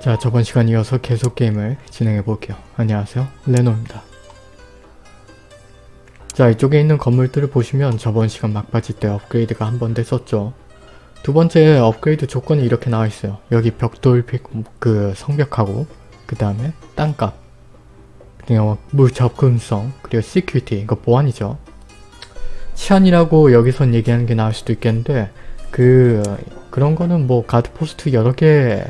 자 저번 시간 이어서 계속 게임을 진행해 볼게요. 안녕하세요 레노입니다. 자 이쪽에 있는 건물들을 보시면 저번 시간 막바지 때 업그레이드가 한 번 됐었죠. 두 번째 업그레이드 조건이 이렇게 나와 있어요. 여기 벽돌 그 성벽하고 그 다음에 땅값 그리고 물 접근성 그리고 security 이거 보안이죠. 치안이라고 여기선 얘기하는 게 나을 수도 있겠는데 그 그런 거는 뭐 guard post 여러 개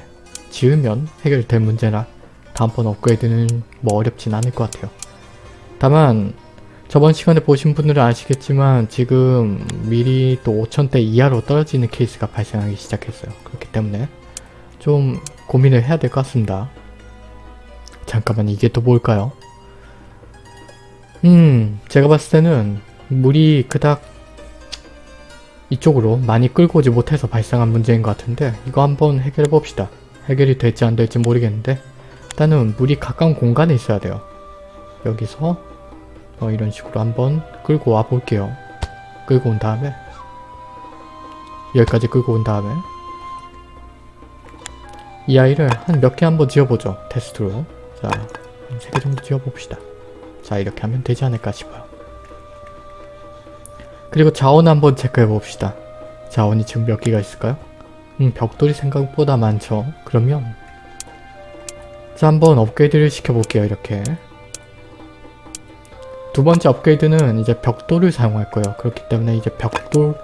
지으면 해결될 문제라 다음번 업그레이드는 뭐 어렵진 않을 것 같아요. 다만 저번 시간에 보신 분들은 아시겠지만 지금 밀이 또 5천대 이하로 떨어지는 케이스가 발생하기 시작했어요. 그렇기 때문에 좀 고민을 해야 될 것 같습니다. 잠깐만 이게 또 뭘까요? 음 제가 봤을 때는 물이 그닥 이쪽으로 많이 끌고 오지 못해서 발생한 문제인 것 같은데 이거 한번 해결해 봅시다. 해결이 될지 안 될지 모르겠는데 일단은 물이 가까운 공간에 있어야 돼요. 여기서 어, 이런 식으로 한번 끌고 와 볼게요. 끌고 온 다음에 여기까지 끌고 온 다음에 이 아이를 한 몇 개 한번 지어보죠. 테스트로. 자, 한 3개 정도 지어봅시다. 자, 이렇게 하면 되지 않을까 싶어요. 그리고 자원 한번 체크해 봅시다. 자원이 지금 몇 개가 있을까요? 음, 벽돌이 생각보다 많죠. 그러면 자 한번 업그레이드를 시켜볼게요. 이렇게 두 번째 업그레이드는 이제 벽돌을 사용할 거예요. 그렇기 때문에 이제 벽돌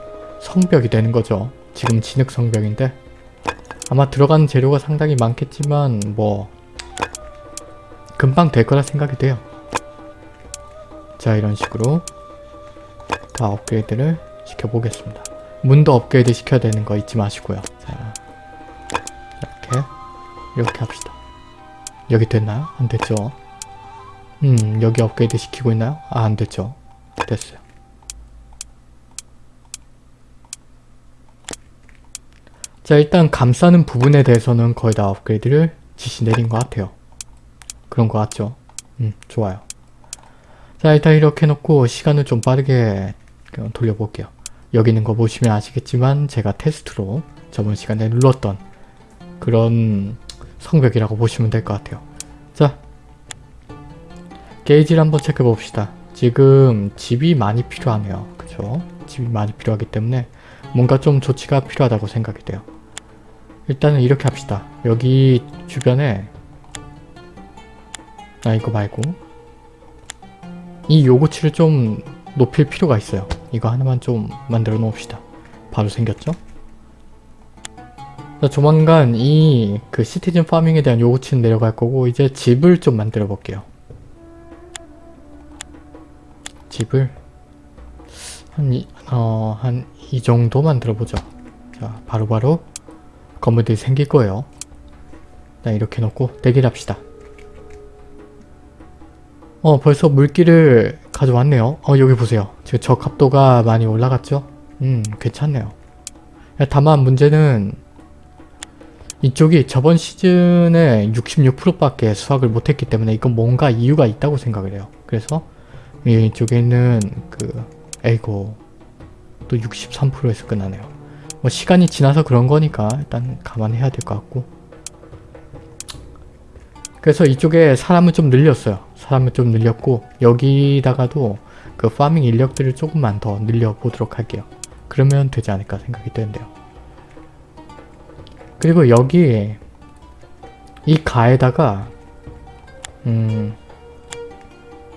성벽이 되는 거죠. 지금 진흙 성벽인데 아마 들어가는 재료가 상당히 많겠지만 뭐 금방 될 거라 생각이 돼요. 자 이런 식으로 다 업그레이드를 시켜보겠습니다. 문도 업그레이드 시켜야 되는 거 잊지 마시고요. 자 이렇게 합시다. 여기 됐나요? 안 됐죠? 음 여기 업그레이드 시키고 있나요? 아 안 됐죠. 됐어요. 자 일단 감싸는 부분에 대해서는 거의 다 업그레이드를 지시 내린 것 같아요. 그런 것 같죠? 음 좋아요. 자 일단 이렇게 놓고 시간을 좀 빠르게 돌려볼게요. 여기 있는 거 보시면 아시겠지만 제가 테스트로 저번 시간에 눌렀던 그런 성벽이라고 보시면 될 것 같아요. 자 게이지를 한번 체크해 봅시다. 지금 집이 많이 필요하네요. 그쵸? 집이 많이 필요하기 때문에 뭔가 좀 조치가 필요하다고 생각이 돼요. 일단은 이렇게 합시다. 여기 주변에 아 이거 말고 이 요구치를 좀 높일 필요가 있어요. 이거 하나만 좀 만들어 놓읍시다. 바로 생겼죠? 자, 조만간 이 그 시티즌 파밍에 대한 요구치는 내려갈 거고 이제 집을 좀 만들어 볼게요. 집을 한 이, 어, 한 이 정도 만들어 보죠. 자, 바로바로 바로 건물들이 생길 거예요. 자, 이렇게 놓고 대기를 합시다. 어, 벌써 물기를 가져왔네요. 어, 여기 보세요. 지금 저 cap도가 많이 올라갔죠? 음, 괜찮네요. 다만 문제는 이쪽이 저번 시즌에 66%밖에 수확을 못했기 때문에 이건 뭔가 이유가 있다고 생각을 해요. 그래서 이쪽에 있는 그 에이고 또 63%에서 끝나네요. 뭐 시간이 지나서 그런 거니까 일단 감안해야 될 것 같고 그래서 이쪽에 사람을 좀 늘렸어요. 사람을 좀 늘렸고 여기다가도 그 파밍 인력들을 조금만 더 늘려보도록 할게요. 그러면 되지 않을까 생각이 되는데요. 그리고 여기 이 가에다가 음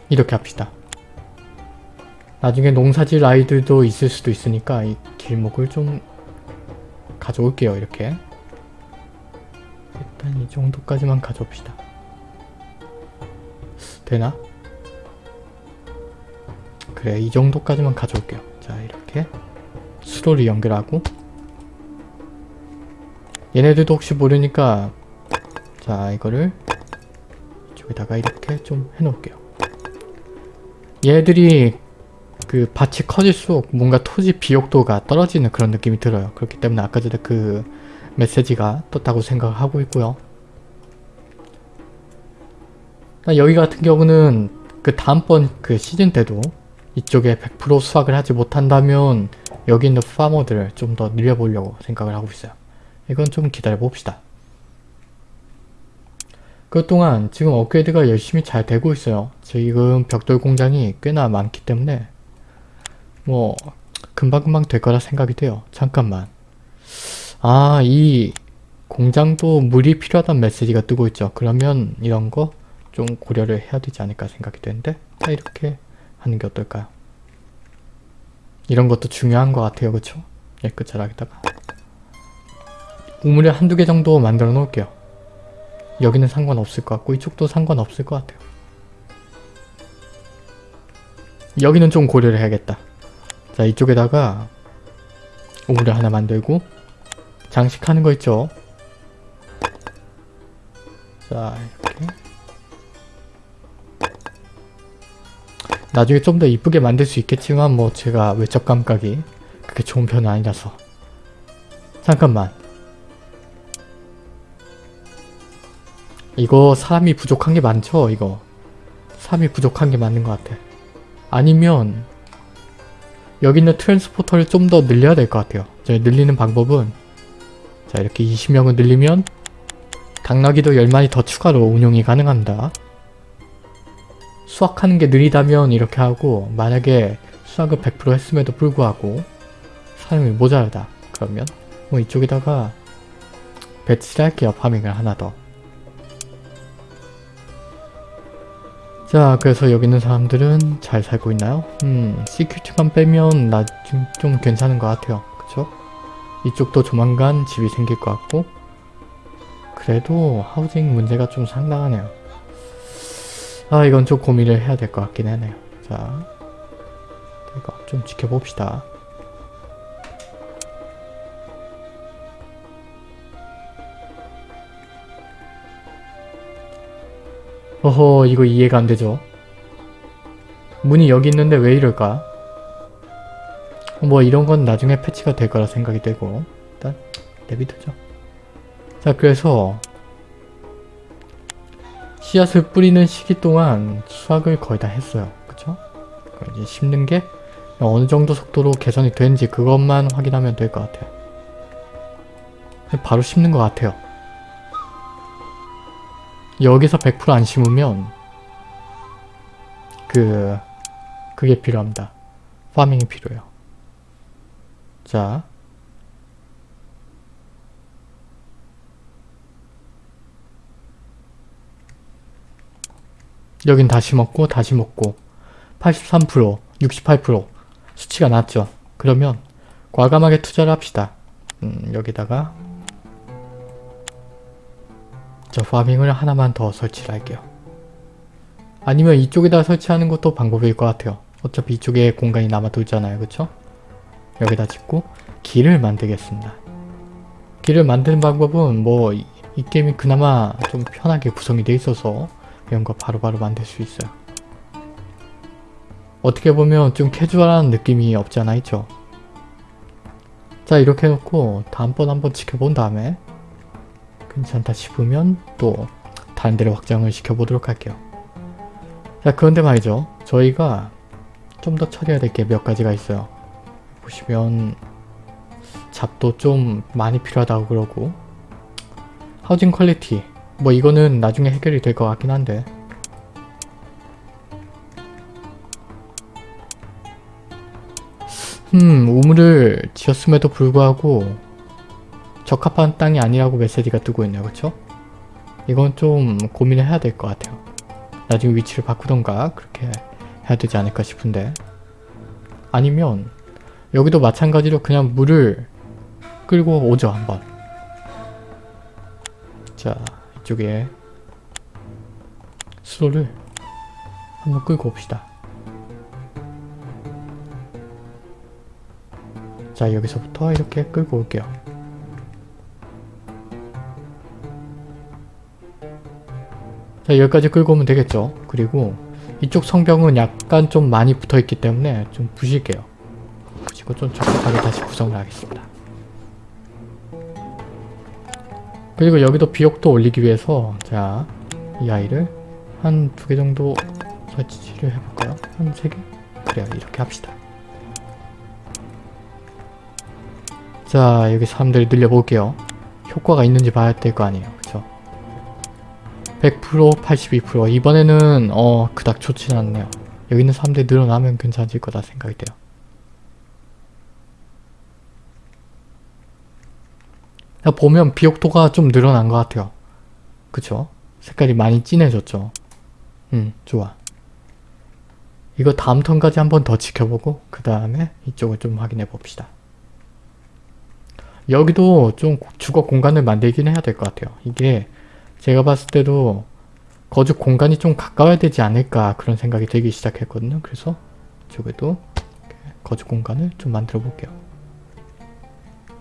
이렇게 합시다. 나중에 농사질 아이들도 있을 수도 있으니까 이 길목을 좀 가져올게요 이렇게 일단 이 정도까지만 가져옵시다 되나? 그래 이 정도까지만 가져올게요 자 이렇게 수로를 연결하고 얘네들도 혹시 모르니까 자 이거를 이쪽에다가 이렇게 좀 해놓을게요 얘들이 그 밭이 커질수록 뭔가 토지 비옥도가 떨어지는 그런 느낌이 들어요. 그렇기 때문에 아까 전에 그 메시지가 떴다고 생각하고 있고요. 여기 같은 경우는 그 다음번 그 시즌 때도 이쪽에 100% 수확을 하지 못한다면 여기 있는 파머들을 좀 더 늘려보려고 생각을 하고 있어요. 이건 좀 기다려 봅시다. 그동안 지금 업그레이드가 열심히 잘 되고 있어요. 지금 벽돌 공장이 꽤나 많기 때문에 뭐 금방금방 될 거라 생각이 돼요. 잠깐만. 아, 이 공장도 물이 필요하다는 메시지가 뜨고 있죠. 그러면 이런 거 좀 고려를 해야 되지 않을까 생각이 되는데 자, 이렇게 하는 게 어떨까요? 이런 것도 중요한 것 같아요. 그쵸? 깨끗하게다가 우물을 한두 개 정도 만들어 놓을게요. 여기는 상관없을 것 같고 이쪽도 상관없을 것 같아요. 여기는 좀 고려를 해야겠다. 자 이쪽에다가 우물을 하나 만들고 장식하는 거 있죠? 자 이렇게 나중에 좀 더 이쁘게 만들 수 있겠지만 뭐 제가 외적 감각이 그렇게 좋은 편은 아니라서 잠깐만 이거 사람이 부족한 게 많죠 이거. 사람이 부족한 게 맞는 것 같아. 아니면 여기 있는 트랜스포터를 좀 더 늘려야 될 것 같아요. 늘리는 방법은 자 이렇게 20명을 늘리면 당나귀도 10마리 더 추가로 운용이 가능합니다. 수확하는 게 느리다면 이렇게 하고 만약에 수확을 100% 했음에도 불구하고 사람이 모자라다 그러면 뭐 이쪽에다가 배치를 할게요 파밍을 하나 더 자, 그래서 여기 있는 사람들은 잘 살고 있나요? 음, 시큐티만 빼면 나 좀 좀 괜찮은 것 같아요. 그쵸? 이쪽도 조만간 집이 생길 것 같고 그래도 하우징 문제가 좀 상당하네요. 아, 이건 좀 고민을 해야 될 것 같긴 하네요. 자, 이거 좀 지켜봅시다. 어허 이거 이해가 안 되죠. 문이 여기 있는데 왜 이럴까? 뭐 이런 건 나중에 패치가 될 거라 생각이 되고 일단 내비두죠. 자 그래서 씨앗을 뿌리는 시기 동안 수확을 거의 다 했어요. 그쵸? 이제 심는 게 어느 정도 속도로 개선이 되는지 그것만 확인하면 될 것 같아요. 바로 심는 것 같아요. 여기서 100%안 심으면 그 그게 필요합니다. 파밍이 필요해요. 자 여긴 다시 먹고 다시 먹고 83% 68% 수치가 낮죠. 그러면 과감하게 투자를 합시다. 음, 여기다가 저 파밍을 하나만 더 설치를 할게요. 아니면 이쪽에다 설치하는 것도 방법일 것 같아요. 어차피 이쪽에 공간이 남아도 있잖아요. 그쵸? 여기다 짓고 길을 만들겠습니다. 길을 만드는 방법은 뭐이 게임이 그나마 좀 편하게 구성이 돼 있어서 이런 거 바로바로 바로 만들 수 있어요. 어떻게 보면 좀 캐주얼한 느낌이 없지 않아 있죠? 자 이렇게 해놓고 다음번 한번 지켜본 다음에 괜찮다 싶으면 또 다른 데로 확장을 시켜보도록 할게요. 자 그런데 말이죠. 저희가 좀 더 처리해야 될 게 몇 가지가 있어요. 보시면 잡도 좀 많이 필요하다고 그러고 하우징 퀄리티 뭐 이거는 나중에 해결이 될 것 같긴 한데 음 우물을 지었음에도 불구하고 적합한 땅이 아니라고 메시지가 뜨고 있네요. 그쵸? 이건 좀 고민을 해야 될 것 같아요. 나중에 위치를 바꾸던가 그렇게 해야 되지 않을까 싶은데 아니면 여기도 마찬가지로 그냥 물을 끌고 오죠 한번 자 이쪽에 수로를 한번 끌고 옵시다 자 여기서부터 이렇게 끌고 올게요 자 여기까지 끌고 오면 되겠죠. 그리고 이쪽 성벽은 약간 좀 많이 붙어있기 때문에 좀 부실게요. 부시고 좀 적합하게 다시 구성을 하겠습니다. 그리고 여기도 비옥도 올리기 위해서 자 이 아이를 한 두 개 정도 설치를 해볼까요? 한 세 개? 그래요. 이렇게 합시다. 자 여기 사람들을 늘려볼게요. 효과가 있는지 봐야 될 거 아니에요 100% 82% 이번에는 어 그닥 좋진 않네요. 여기 있는 사람들이 늘어나면 괜찮아질 거다 생각이 돼요. 보면 비옥도가 좀 늘어난 것 같아요. 그쵸? 색깔이 많이 진해졌죠? 음 좋아. 이거 다음 턴까지 한번 더 지켜보고 그 다음에 이쪽을 좀 확인해 봅시다. 여기도 좀 주거 공간을 만들긴 해야 될 것 같아요. 이게 제가 봤을 때도 거주 공간이 좀 가까워야 되지 않을까 그런 생각이 들기 시작했거든요. 그래서 이쪽에도 거주 공간을 좀 만들어 볼게요.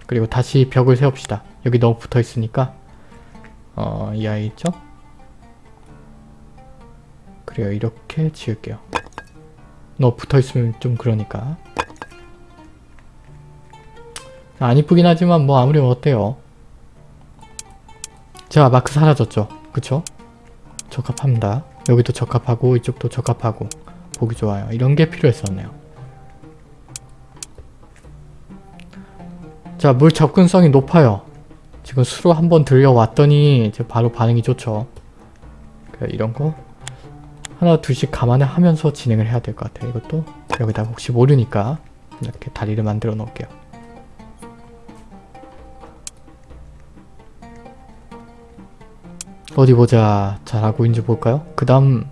그리고 다시 벽을 세웁시다. 여기 너무 붙어 있으니까 어, 이 아이 있죠? 그래요. 이렇게 지을게요. 너 붙어있으면 좀 그러니까 안 이쁘긴 하지만 뭐 아무리 어때요 자 마크 사라졌죠. 그쵸? 적합합니다. 여기도 적합하고 이쪽도 적합하고. 보기 좋아요. 이런 게 필요했었네요. 자 물 접근성이 높아요. 지금 수로 한번 들려왔더니 바로 반응이 좋죠. 이런 거? 하나 둘씩 감안을 하면서 진행을 해야 될 것 같아요. 이것도 여기다 혹시 모르니까 이렇게 다리를 만들어 놓을게요. 어디 보자. 잘하고 있는지 볼까요? 그 다음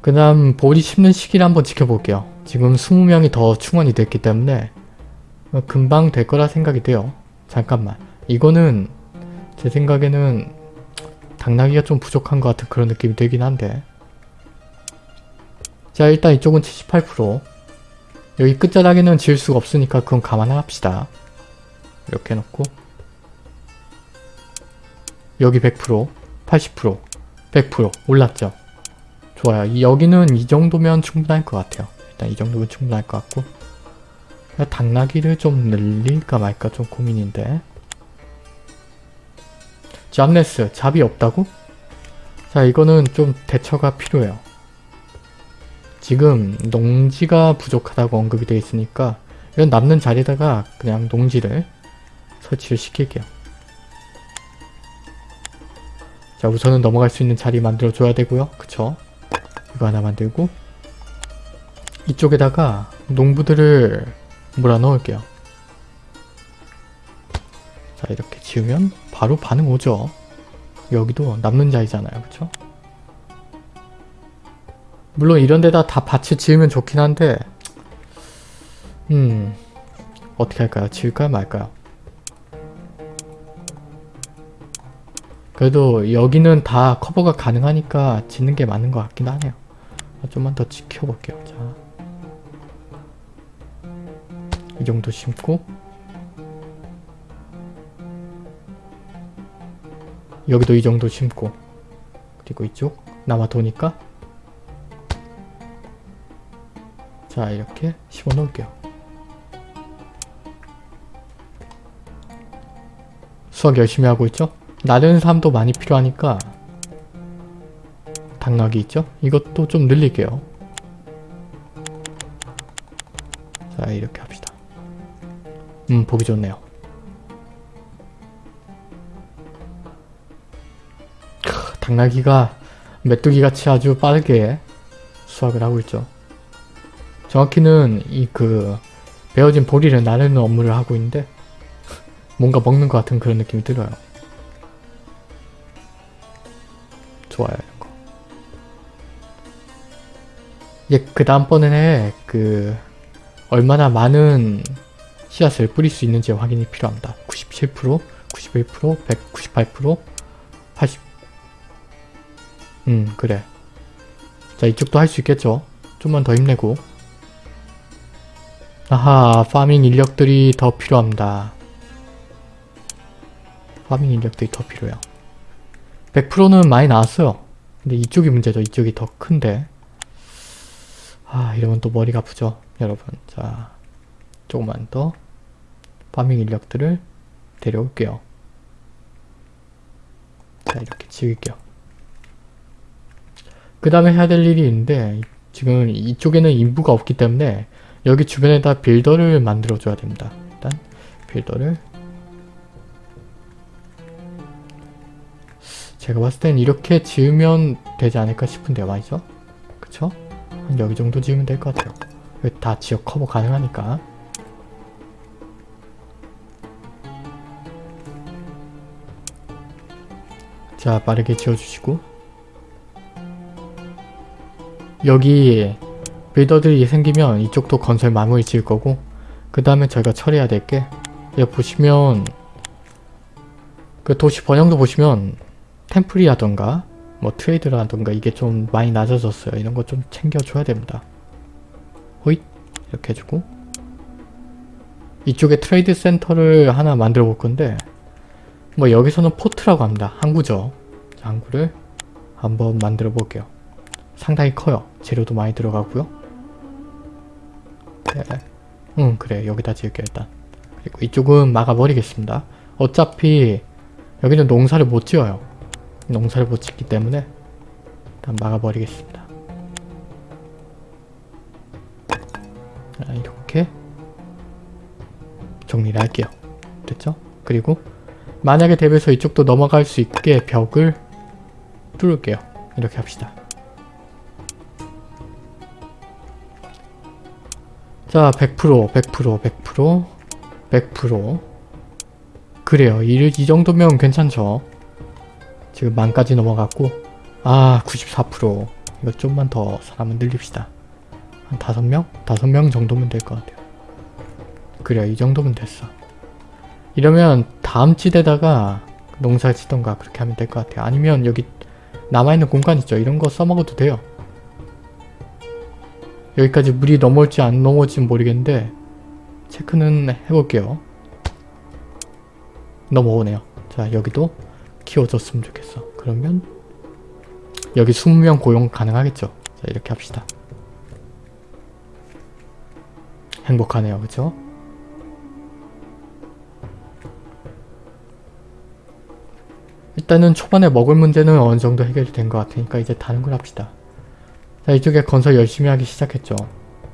그 다음 보리 심는 시기를 한번 지켜볼게요. 지금 20명이 더 충원이 됐기 때문에 금방 될 거라 생각이 돼요. 잠깐만. 이거는 제 생각에는 당나귀가 좀 부족한 것 같은 그런 느낌이 들긴 한데 자 일단 이쪽은 78% 여기 끝자락에는 지을 수가 없으니까 그건 감안합시다 이렇게 해놓고 여기 100% 80% 100% 올랐죠 좋아요 여기는 이 정도면 충분할 것 같아요 일단 이 정도면 충분할 것 같고 당나귀를 좀 늘릴까 말까 좀 고민인데 잡네스 잡이 없다고? 자 이거는 좀 대처가 필요해요. 지금 농지가 부족하다고 언급이 되어 있으니까 이런 남는 자리에다가 그냥 농지를 설치를 시킬게요. 자 우선은 넘어갈 수 있는 자리 만들어 줘야 되고요. 그쵸? 이거 하나 만들고 이쪽에다가 농부들을 몰아 넣을게요. 자 이렇게 지으면 바로 반응 오죠. 여기도 남는 자이잖아요. 그쵸? 물론 이런 데다 다 밭을 지으면 좋긴 한데 음 어떻게 할까요? 지을까요? 말까요? 그래도 여기는 다 커버가 가능하니까 짓는 게 맞는 것 같긴 하네요. 좀만 더 지켜볼게요. 자, 이 정도 심고 여기도 이 정도 심고 그리고 이쪽 남아 도니까 자 이렇게 심어 놓을게요 수학 열심히 하고 있죠? 나르는 사람도 많이 필요하니까 당나귀 있죠? 이것도 좀 늘릴게요 자 이렇게 합시다 음 보기 좋네요 당나귀가 메뚜기같이 아주 빠르게 수확을 하고 있죠. 정확히는 이 그 베어진 보리를 나르는 업무를 하고 있는데 뭔가 먹는 것 같은 그런 느낌이 들어요. 좋아요 이런 거. 예, 그 다음번에 그 얼마나 많은 씨앗을 뿌릴 수 있는지 확인이 필요합니다. 97%, 91%, 198%, 80, 음 그래. 자 이쪽도 할 수 있겠죠? 좀만 더 힘내고. 아하 파밍 인력들이 더 필요합니다. 파밍 인력들이 더 필요해요 100%는 많이 나왔어요. 근데 이쪽이 문제죠. 이쪽이 더 큰데. 아 이러면 또 머리가 아프죠 여러분. 자 조금만 더 파밍 인력들을 데려올게요. 자 이렇게 지을게요. 그 다음에 해야 될 일이 있는데 지금 이쪽에는 인부가 없기 때문에 여기 주변에다 빌더를 만들어 줘야 됩니다. 일단 빌더를 제가 봤을 땐 이렇게 지으면 되지 않을까 싶은데요. 맞죠? 그쵸? 한 여기 정도 지으면 될 것 같아요. 다 지역 커버 가능하니까. 자 빠르게 지어주시고 여기 빌더들이 생기면 이쪽도 건설 마무리 지을 거고 그 다음에 저희가 처리해야 될게 여기 보시면 그 도시 번영도 보시면 temple이라던가 뭐 trade라던가 이게 좀 많이 낮아졌어요. 이런 거 좀 챙겨줘야 됩니다. 호잇 이렇게 해주고 이쪽에 trade center를 하나 만들어 볼 건데 뭐 여기서는 port라고 합니다. 항구죠. 자, 항구를 한번 만들어 볼게요. 상당히 커요. 재료도 많이 들어가고요. 네. 응 그래 여기다 지을게요 일단. 그리고 이쪽은 막아버리겠습니다. 어차피 여기는 농사를 못 지어요. 농사를 못 짓기 때문에 일단 막아버리겠습니다. 자, 이렇게 정리를 할게요. 됐죠? 그리고 만약에 대비해서 이쪽도 넘어갈 수 있게 벽을 뚫을게요. 이렇게 합시다. 자, 100%, 100%, 100%, 100%. 그래요. 이, 이 정도면 괜찮죠? 지금 만까지 넘어갔고 아, 94%. 이거 좀만 더 사람을 늘립시다. 한 5명? 5명 정도면 될 것 같아요. 그래요. 이 정도면 됐어. 이러면 다음 지대다가 농사 짓던가 그렇게 하면 될 것 같아요. 아니면 여기 남아있는 공간 있죠. 이런 거 써먹어도 돼요. 여기까지 물이 넘어올지 안 넘어올지 모르겠는데 체크는 해볼게요. 넘어오네요. 자 여기도 키워줬으면 좋겠어. 그러면 여기 20명 고용 가능하겠죠. 자 이렇게 합시다. 행복하네요. 그쵸? 일단은 초반에 먹을 문제는 어느 정도 해결이 된것 같으니까 이제 다른 걸 합시다. 자 이쪽에 건설 열심히 하기 시작했죠.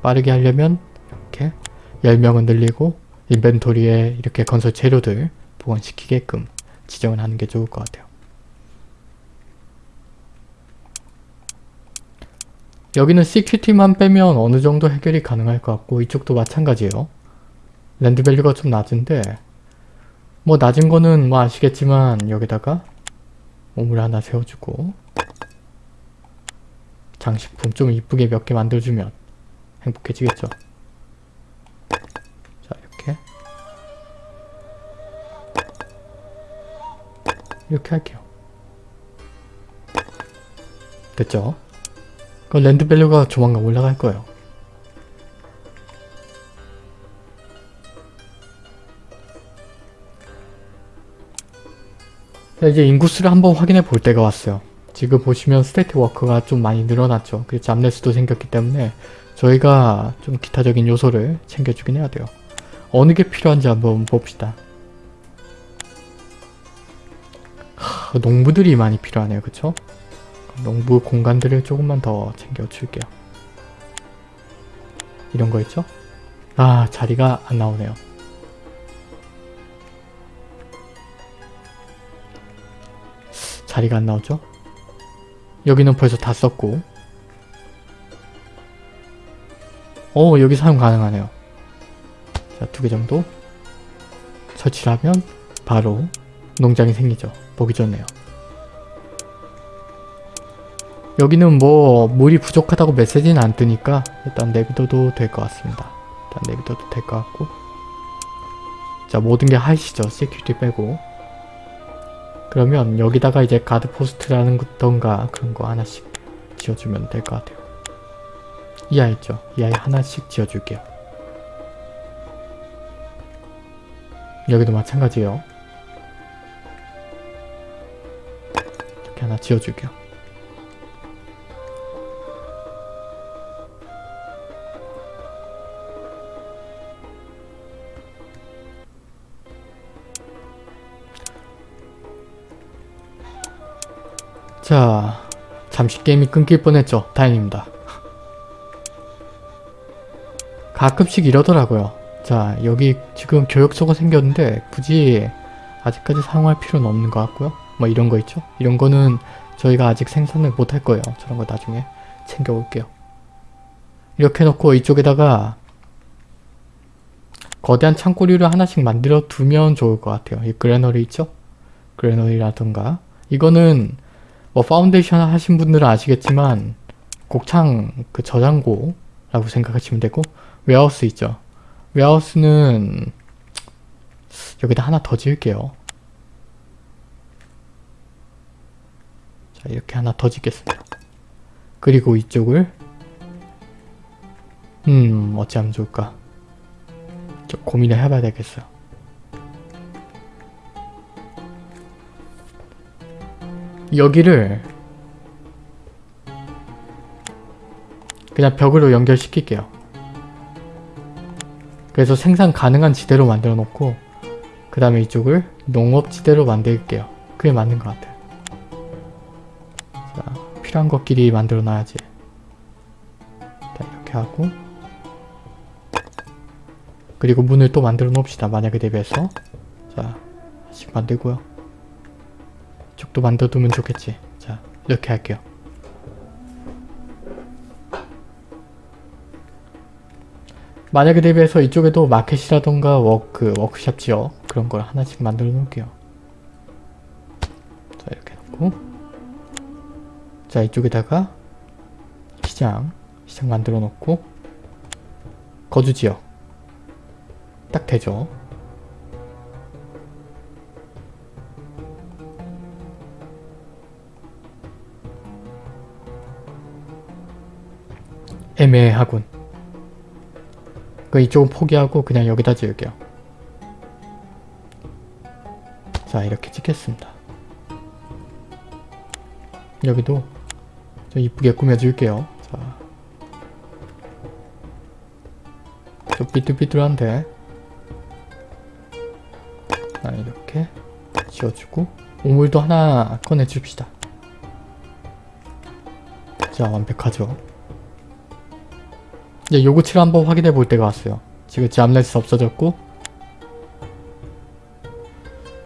빠르게 하려면 이렇게 10명은 늘리고 inventory에 이렇게 건설 재료들 보관시키게끔 지정을 하는 게 좋을 것 같아요. 여기는 security만 빼면 어느 정도 해결이 가능할 것 같고 이쪽도 마찬가지예요. land value가 좀 낮은데 뭐 낮은 거는 뭐 아시겠지만 여기다가 우물 하나 세워주고 장식품 좀 이쁘게 몇 개 만들어주면 행복해지겠죠. 이렇게 할게요. 됐죠? 그 land value가 조만간 올라갈 거예요. 자, 이제 인구수를 한번 확인해 볼 때가 왔어요. 지금 보시면 state work가 좀 많이 늘어났죠. 그리고 jobless도 생겼기 때문에 저희가 좀 기타적인 요소를 챙겨주긴 해야 돼요. 어느 게 필요한지 한번 봅시다. 하, 농부들이 많이 필요하네요. 그쵸? 농부 공간들을 조금만 더 챙겨줄게요. 이런 거 있죠? 아 자리가 안 나오네요. 자리가 안 나오죠? 여기는 벌써 다 썼고 어 여기 사용 가능하네요. 자 두 개 정도 설치를 하면 바로 농장이 생기죠. 보기 좋네요. 여기는 뭐 물이 부족하다고 메시지는 안 뜨니까 일단 내비둬도 될 것 같습니다. 일단 내비둬도 될 것 같고 자 모든 게 high시죠. security 빼고 그러면 여기다가 이제 guard post라는 던가 그런 거 하나씩 지어주면 될 것 같아요. 이 아이 있죠? 이 아이 하나씩 지어줄게요. 여기도 마찬가지예요. 하나 지어줄게요. 자, 잠시 게임이 끊길 뻔했죠. 다행입니다. 가끔씩 이러더라고요. 자, 여기 지금 교역소가 생겼는데 굳이 아직까지 사용할 필요는 없는 것 같고요. 뭐 이런 거 있죠? 이런 거는 저희가 아직 생산을 못 할 거예요. 저런 거 나중에 챙겨올게요. 이렇게 해놓고 이쪽에다가 거대한 창고리를 하나씩 만들어 두면 좋을 것 같아요. 이 그래너리 있죠? granary라든가 이거는 뭐 파운데이션 하신 분들은 아시겠지만 곡창 그 저장고라고 생각하시면 되고 warehouse 있죠? warehouse는 여기다 하나 더 지을게요. 자 이렇게 하나 더 짓겠습니다. 그리고 이쪽을 음 어찌 하면 좋을까 좀 고민을 해봐야 되겠어요. 여기를 그냥 벽으로 연결시킬게요. 그래서 생산 가능한 지대로 만들어 놓고 그 다음에 이쪽을 농업지대로 만들게요. 그게 맞는 것 같아요. 자, 필요한 것끼리 만들어 놔야지. 자, 이렇게 하고 그리고 문을 또 만들어 놓읍시다. 만약에 대비해서 자, 하나씩 만들고요. 이쪽도 만들어 두면 좋겠지. 자, 이렇게 할게요. 만약에 대비해서 이쪽에도 마켓이라던가 work, workshop 지역 그런 걸 하나씩 만들어 놓을게요. 자 이렇게 놓고 자 이쪽에다가 시장 시장 만들어 놓고 거주 지역 딱 되죠. 애매하군. 그 이쪽은 포기하고 그냥 여기다 지을게요. 자 이렇게 찍겠습니다. 여기도 좀 이쁘게 꾸며줄게요. 자, 좀 삐뚤삐뚤한데 자 이렇게 지어주고 우물도 하나 꺼내줍시다. 자 완벽하죠. 이제 요구치를 한번 확인해 볼 때가 왔어요. 지금 잠레스 없어졌고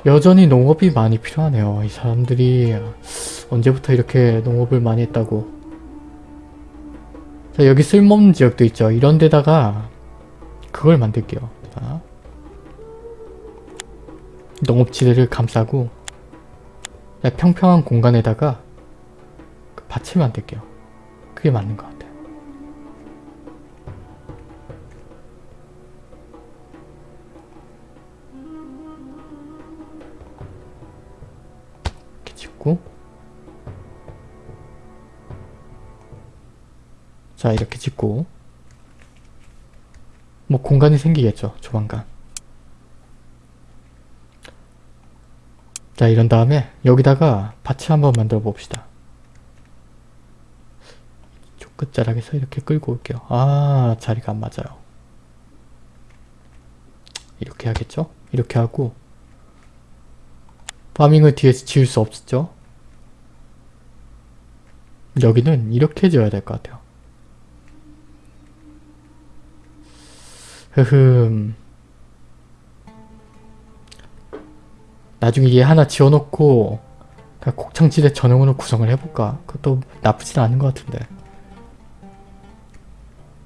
여전히 농업이 많이 필요하네요. 이 사람들이 언제부터 이렇게 농업을 많이 했다고 자 여기 쓸모없는 지역도 있죠. 이런 데다가 그걸 만들게요. 자, 농업지대를 감싸고 자, 평평한 공간에다가 그 밭을 만들게요. 그게 맞는 것 같아요. 자 이렇게 짓고. 뭐 공간이 생기겠죠 조만간. 자 이런 다음에 여기다가 밭을 한번 만들어 봅시다. 이쪽 끝자락에서 이렇게 끌고 올게요. 아 자리가 안 맞아요. 이렇게 하겠죠? 이렇게 하고. 파밍을 뒤에서 지을 수 없죠? 여기는 이렇게 지어야 될 것 같아요 흐흠 나중에 얘 하나 지어놓고 그냥 곡창지대 전용으로 구성을 해볼까? 그것도 나쁘진 않은 것 같은데.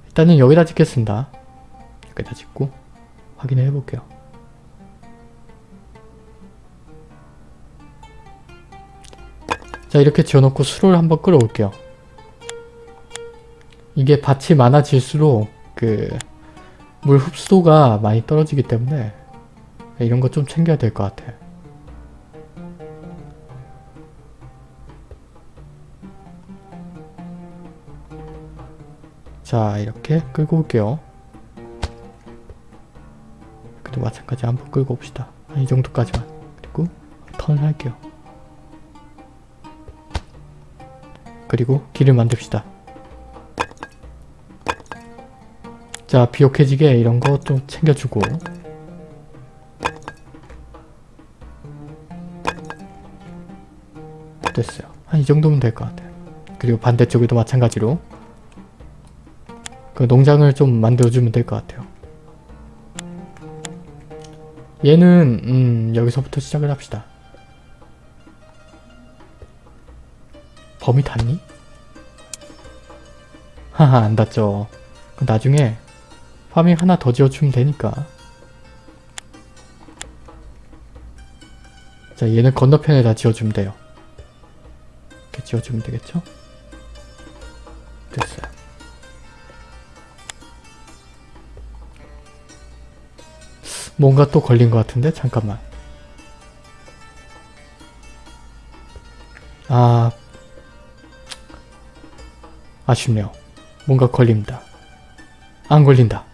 일단은 여기다 짓겠습니다. 여기다 짓고 확인을 해볼게요. 자 이렇게 지어놓고 수로를 한번 끌어올게요. 이게 밭이 많아질수록 그 물 흡수도가 많이 떨어지기 때문에 이런 거 좀 챙겨야 될 것 같아. 자 이렇게 끌고 올게요. 그래도 마찬가지 한번 끌고 옵시다. 이 정도까지만. 그리고 턴을 할게요. 그리고 길을 만듭시다. 자 비옥해지게 이런 거 좀 챙겨주고 됐어요. 한 이 정도면 될 것 같아요. 그리고 반대쪽에도 마찬가지로 그 농장을 좀 만들어주면 될 것 같아요. 얘는 음 여기서부터 시작을 합시다. 범위 닿니? 하하 안 닿죠. 나중에 파밍 하나 더 지어주면 되니까. 자 얘는 건너편에 다 지어주면 돼요. 이렇게 지어주면 되겠죠? 됐어요. 뭔가 또 걸린 것 같은데? 잠깐만. 아... 아쉽네요. 뭔가 걸립니다. 안 걸린다.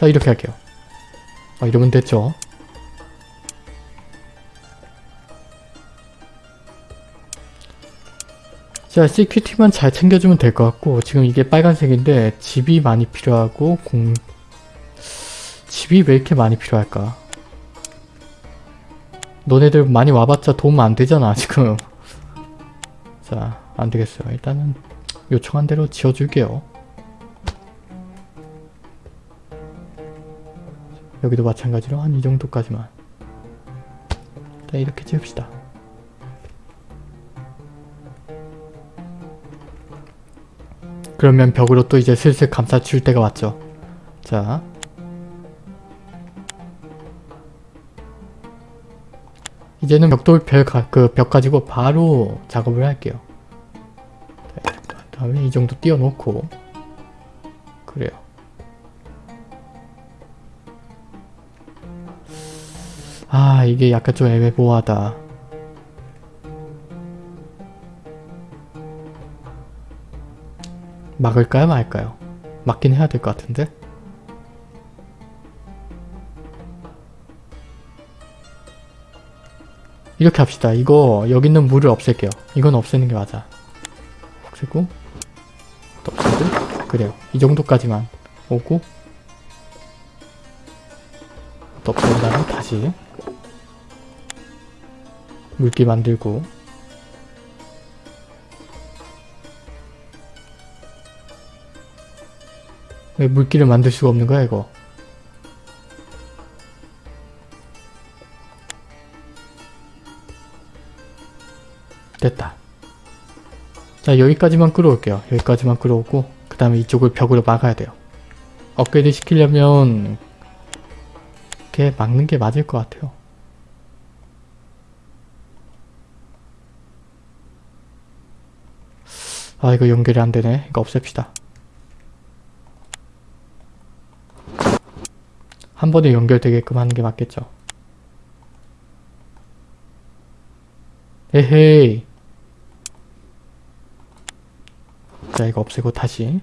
자 이렇게 할게요. 아, 이러면 됐죠? 자, CQT만 잘 챙겨주면 될 것 같고 지금 이게 빨간색인데 집이 많이 필요하고 공... 집이 왜 이렇게 많이 필요할까? 너네들 많이 와봤자 도움 안 되잖아 지금 자 안되겠어요 일단은 요청한 대로 지어줄게요 여기도 마찬가지로 한 이 정도까지만 일단 이렇게 지읍시다 그러면 벽으로 또 이제 슬슬 감싸 줄 때가 왔죠 자 이제는 벽돌 그벽 가지고 바로 작업을 할게요. 네, 다음에 이 정도 띄워놓고 그래요. 아 이게 약간 좀 애매모호하다. 막을까요 말까요? 막긴 해야 될 것 같은데? 이렇게 합시다. 이거 여기 있는 물을 없앨게요. 이건 없애는 게 맞아. 없애고 또 없애고 그래요. 이 정도까지만 오고 또 없앤 다음에 다시 물기 만들고 왜 물기를 만들 수가 없는 거야 이거 됐다. 자 여기까지만 끌어올게요. 여기까지만 끌어오고 그 다음에 이쪽을 벽으로 막아야 돼요. 업그레이드 시키려면 이렇게 막는 게 맞을 것 같아요. 아 이거 연결이 안 되네. 이거 없앱시다. 한 번에 연결되게끔 하는 게 맞겠죠. 에헤이 자 이거 없애고 다시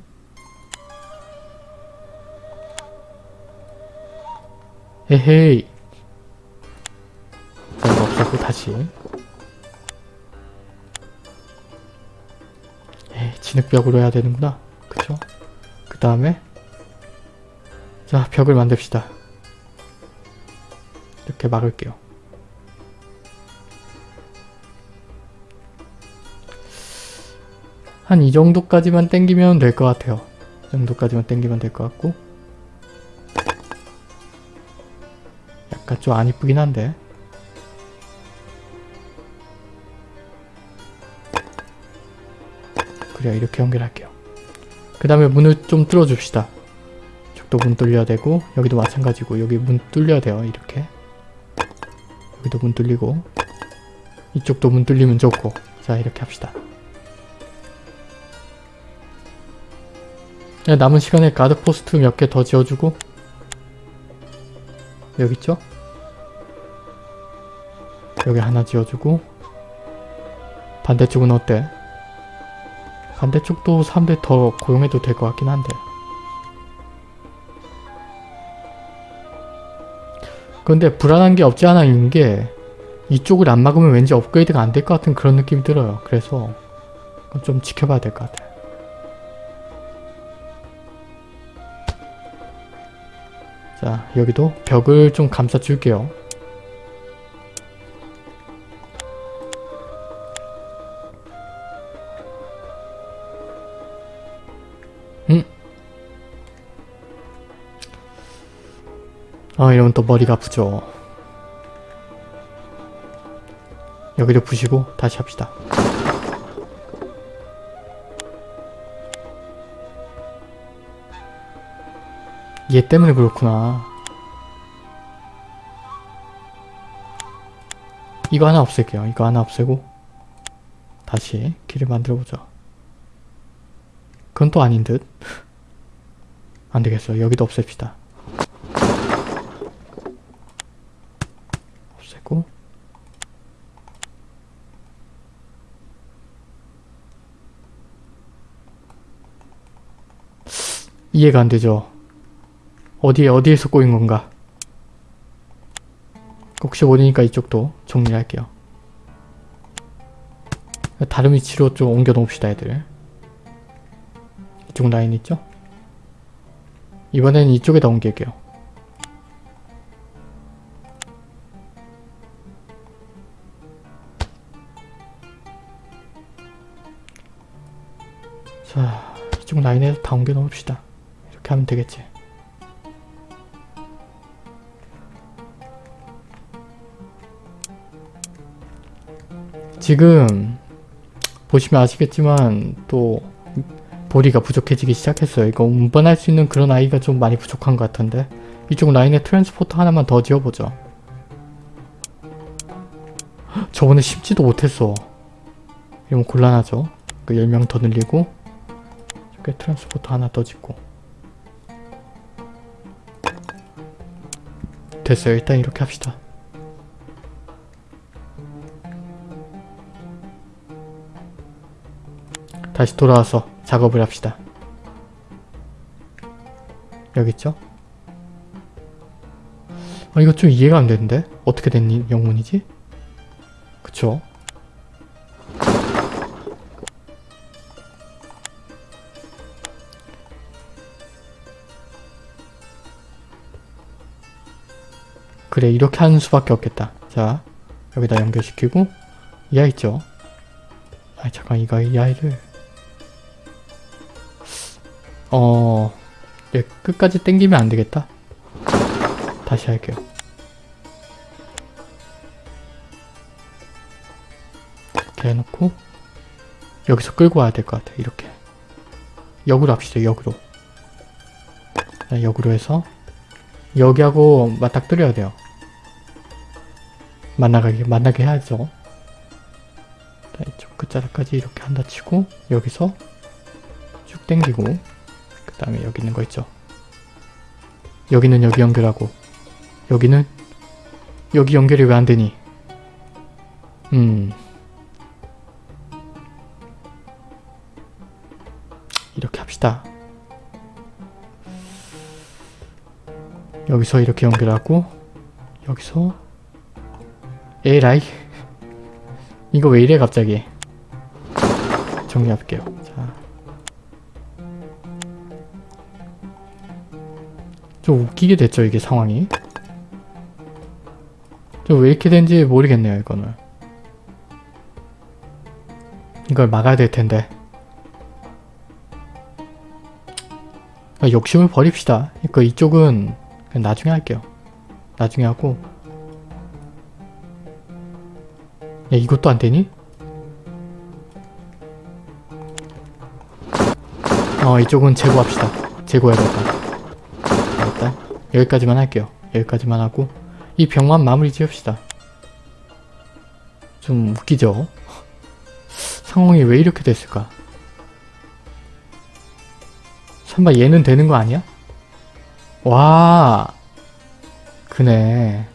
에헤이 자 이거 없애고 다시 진흙벽으로 해야 되는구나. 그쵸? 그 다음에 자 벽을 만듭시다. 이렇게 막을게요. 한 이 정도까지만 땡기면 될 것 같아요. 이 정도까지만 땡기면 될 것 같고. 약간 좀 안 이쁘긴 한데 그래요 이렇게 연결할게요. 그 다음에 문을 좀 뚫어줍시다. 이쪽도 문 뚫려야 되고 여기도 마찬가지고 여기 문 뚫려야 돼요 이렇게 여기도 문 뚫리고 이쪽도 문 뚫리면 좋고 자 이렇게 합시다. 네, 남은 시간에 가드포스트 몇 개 더 지어주고 여기 있죠? 여기 하나 지어주고 반대쪽은 어때? 반대쪽도 사람들 더 고용해도 될 것 같긴 한데. 근데 불안한 게 없지 않아 있는 게 이쪽을 안 막으면 왠지 업그레이드가 안 될 것 같은 그런 느낌이 들어요. 그래서 좀 지켜봐야 될 것 같아요. 자 여기도 벽을 좀 감싸 줄게요 또 머리가 아프죠. 여기도 부시고 다시 합시다. 얘 때문에 그렇구나. 이거 하나 없앨게요. 이거 하나 없애고 다시 길을 만들어보자. 그건 또 아닌 듯. 안되겠어. 여기도 없앱시다. 없애고 이해가 안 되죠. 어디에 어디에서 꼬인 건가? 혹시 모르니까 이쪽도 정리를 할게요. 다른 위치로 좀 옮겨 놓읍시다 애들. 이쪽 라인 있죠? 이번엔 이쪽에다 옮길게요. 이쪽 라인에 다 옮겨 놓읍시다. 이렇게 하면 되겠지. 지금 보시면 아시겠지만 또 보리가 부족해지기 시작했어요. 이거 운반할 수 있는 그런 아이가 좀 많이 부족한 것 같은데 이쪽 라인에 transporter 하나만 더 지어보죠. 헉, 저번에 심지도 못했어. 이러면 곤란하죠. 그 10명 더 늘리고 이렇게 transporter 하나 더 짓고 됐어요. 일단 이렇게 합시다. 다시 돌아와서 작업을 합시다. 여기 있죠? 아 이거 좀 이해가 안 되는데? 어떻게 된 이- 영문이지? 그쵸? 그래 이렇게 하는 수밖에 없겠다. 자 여기다 연결시키고 이 아이 있죠? 아 잠깐 이거 이 아이를 어... 얘 끝까지 땡기면 안 되겠다. 다시 할게요. 이렇게 해놓고 여기서 끌고 와야 될 것 같아. 이렇게. 역으로 합시다. 역으로. 자, 역으로 해서 여기하고 맞닥뜨려야 돼요. 만나게, 만나게 해야죠. 자, 이쪽 끝자락까지 이렇게 한다 치고 여기서 쭉 당기고 그 다음에 여기 있는 거 있죠. 여기는 여기 연결하고 여기는 여기 연결이 왜 안 되니? 음 이렇게 합시다. 여기서 이렇게 연결하고 여기서 에라이. 이거 왜 이래 갑자기? 정리할게요. 자. 좀 웃기게 됐죠 이게 상황이? 좀 왜 이렇게 된지 모르겠네요 이거는. 이걸 막아야 될 텐데. 아, 욕심을 버립시다. 그러니까 이쪽은 나중에 할게요. 나중에 하고 야 이것도 안 되니? 어 이쪽은 제거합시다 제거해야겠다 일단 여기까지만 할게요. 여기까지만 하고 이 병만 마무리 지읍시다. 좀 웃기죠? 상황이 왜 이렇게 됐을까? 설마 얘는 되는 거 아니야? 와 그네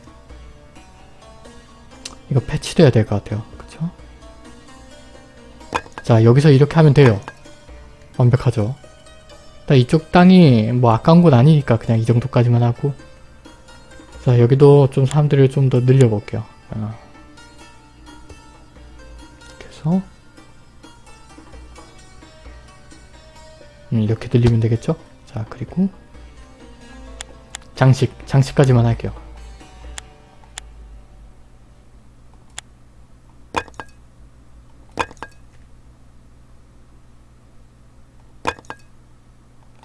이거 패치돼야 될 것 같아요. 그쵸? 자 여기서 이렇게 하면 돼요. 완벽하죠? 나 이쪽 땅이 뭐 아까운 건 아니니까 그냥 이 정도까지만 하고 자 여기도 좀 사람들을 좀 더 늘려볼게요 어. 이렇게 해서 음, 이렇게 늘리면 되겠죠? 자 그리고 장식 장식까지만 할게요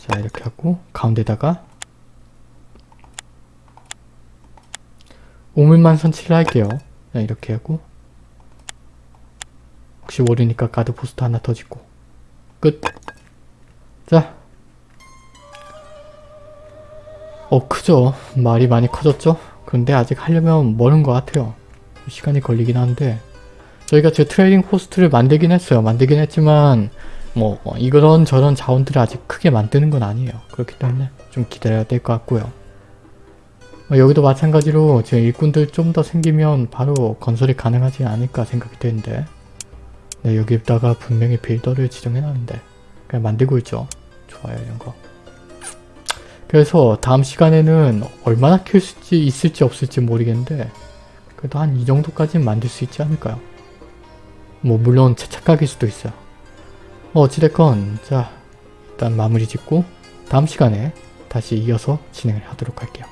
자 이렇게 하고 가운데다가 우물만 설치를 할게요 자, 이렇게 하고 혹시 모르니까 guard post 하나 더 짓고 끝! 자 어 크죠. 마을이 많이 커졌죠. 그런데 아직 하려면 멀은 것 같아요. 시간이 걸리긴 한데 저희가 제 trading post를 만들긴 했어요. 만들긴 했지만 뭐 어, 이런 저런 자원들을 아직 크게 만드는 건 아니에요. 그렇기 때문에 좀 기다려야 될 것 같고요. 어, 여기도 마찬가지로 제 일꾼들 좀 더 생기면 바로 건설이 가능하지 않을까 생각이 되는데 네, 여기다가 분명히 빌더를 지정해놨는데 그냥 만들고 있죠. 좋아요 이런 거. 그래서 다음 시간에는 얼마나 키울 수 있지, 있을지 없을지 모르겠는데 그래도 한 이 정도까지는 만들 수 있지 않을까요? 뭐 물론 채착각일 수도 있어요. 뭐 어찌됐건 자 일단 마무리 짓고 다음 시간에 다시 이어서 진행을 하도록 할게요.